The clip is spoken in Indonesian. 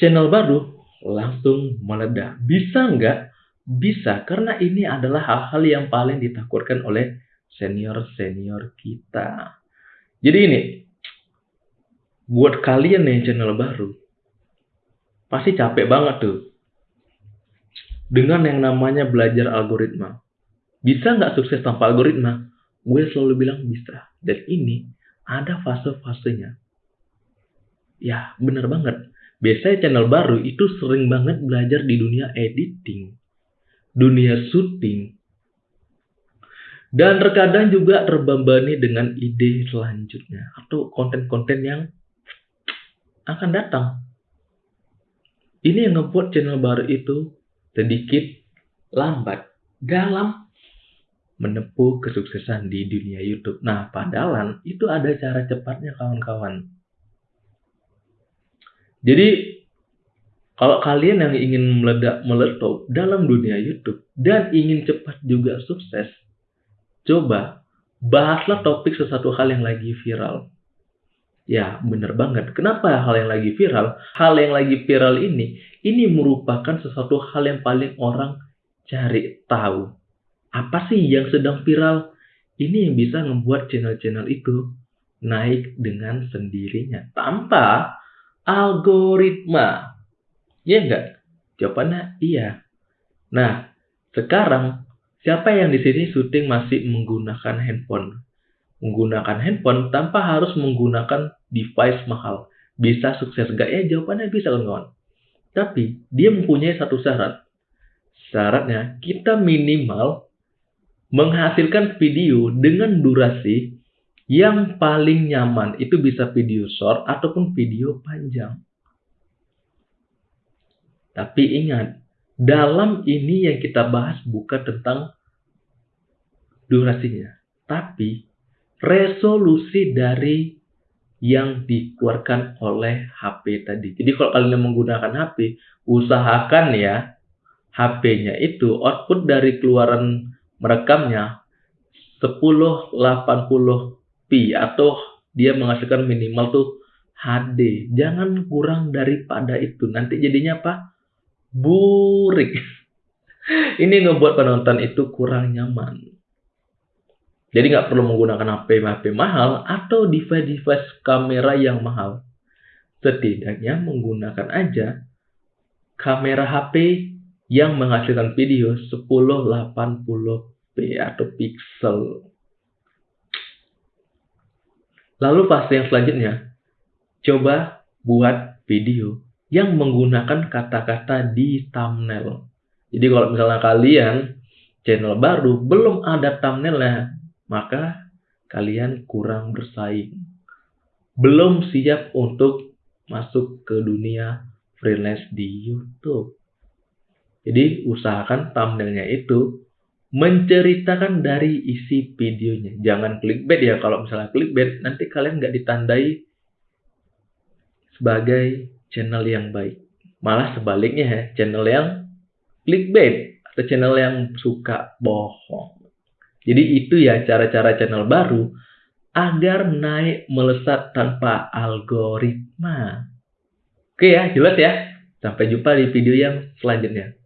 channel baru langsung meledak. Bisa nggak? Bisa, karena ini adalah hal-hal yang paling ditakutkan oleh senior-senior kita. Jadi ini, buat kalian nih channel baru, pasti capek banget tuh. Dengan yang namanya belajar algoritma. Bisa nggak sukses tanpa algoritma? Gue selalu bilang bisa. Dan ini ada fase-fasenya. Ya, bener banget. Biasanya channel baru itu sering banget belajar di dunia editing, dunia syuting, dan terkadang juga terbebani dengan ide selanjutnya atau konten-konten yang akan datang. Ini yang membuat channel baru itu sedikit lambat dalam menempuh kesuksesan di dunia YouTube. Nah, padahal itu ada cara cepatnya kawan-kawan. Jadi, kalau kalian yang ingin meledak meletup dalam dunia YouTube dan ingin cepat juga sukses, coba bahaslah topik sesuatu hal yang lagi viral. Ya, bener banget. Kenapa hal yang lagi viral? Hal yang lagi viral ini, ini merupakan sesuatu hal yang paling orang cari tahu apa sih yang sedang viral? Ini yang bisa membuat channel-channel itu naik dengan sendirinya tanpa algoritma. Iya enggak? Jawabannya iya. Nah, sekarang siapa yang di sini syuting masih menggunakan handphone? Menggunakan handphone tanpa harus menggunakan device mahal. Bisa sukses enggak ya? Jawabannya bisa kawan-kawan. Tapi dia mempunyai satu syarat. Syaratnya kita minimal menghasilkan video dengan durasi yang paling nyaman. Itu bisa video short ataupun video panjang. Tapi ingat, dalam ini yang kita bahas bukan tentang durasinya, tapi resolusi dari yang dikeluarkan oleh HP tadi. Jadi kalau kalian menggunakan HP, usahakan ya HP-nya itu output dari keluaran merekamnya 1080p atau dia menghasilkan minimal tuh HD. Jangan kurang daripada itu. Nanti jadinya apa? Burik. Ini ngebuat penonton itu kurang nyaman. Jadi nggak perlu menggunakan HP HP mahal atau device-device kamera yang mahal. Setidaknya menggunakan aja kamera HP yang menghasilkan video 1080p atau pixel. Lalu fase yang selanjutnya, coba buat video yang menggunakan kata-kata di thumbnail. Jadi kalau misalnya kalian channel baru belum ada thumbnailnya, maka kalian kurang bersaing. Belum siap untuk masuk ke dunia freelance di YouTube. Jadi usahakan thumbnailnya itu menceritakan dari isi videonya. Jangan clickbait ya. Kalau misalnya clickbait, nanti kalian nggak ditandai sebagai channel yang baik. Malah sebaliknya ya, channel yang clickbait atau channel yang suka bohong. Jadi itu ya cara-cara channel baru agar naik melesat tanpa algoritma. Oke ya, jelas ya. Sampai jumpa di video yang selanjutnya.